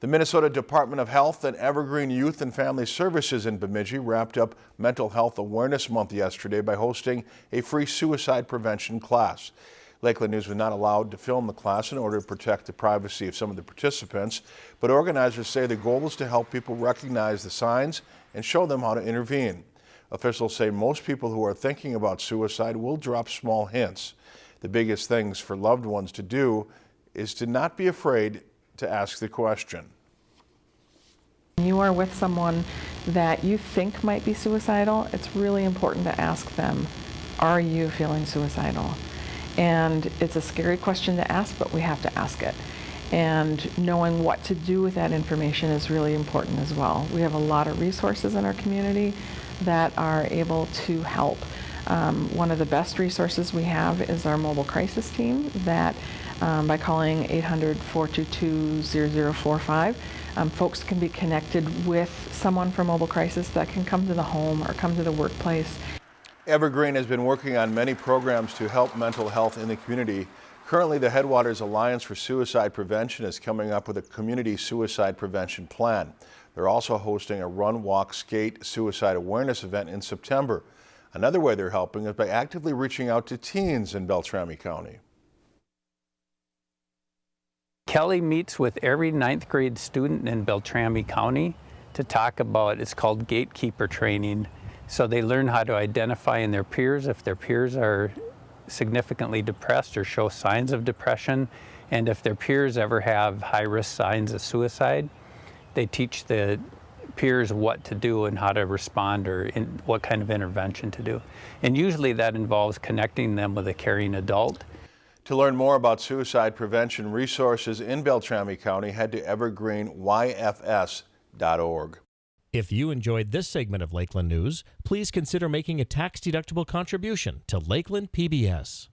The Minnesota Department of Health and Evergreen Youth and Family Services in Bemidji wrapped up Mental Health Awareness Month yesterday by hosting a free suicide prevention class. Lakeland News was not allowed to film the class in order to protect the privacy of some of the participants, but organizers say the goal is to help people recognize the signs and show them how to intervene. Officials say most people who are thinking about suicide will drop small hints. The biggest things for loved ones to do is to not be afraid to ask the question. You are with someone that you think might be suicidal, it's really important to ask them, are you feeling suicidal? And it's a scary question to ask, but we have to ask it. And knowing what to do with that information is really important as well. We have a lot of resources in our community that are able to help. Um, one of the best resources we have is our mobile crisis team that um, by calling 800-422-0045, um, folks can be connected with someone from mobile crisis that can come to the home or come to the workplace. Evergreen has been working on many programs to help mental health in the community. Currently, the Headwaters Alliance for Suicide Prevention is coming up with a community suicide prevention plan. They're also hosting a run, walk, skate suicide awareness event in September. Another way they're helping is by actively reaching out to teens in Beltrami County. Kelly meets with every ninth grade student in Beltrami County to talk about, it's called gatekeeper training. So they learn how to identify in their peers if their peers are significantly depressed or show signs of depression. And if their peers ever have high risk signs of suicide, they teach the peers what to do and how to respond or what kind of intervention to do. And usually that involves connecting them with a caring adult. To learn more about suicide prevention resources in Beltrami County, head to evergreenyfs.org. If you enjoyed this segment of Lakeland News, please consider making a tax-deductible contribution to Lakeland PBS.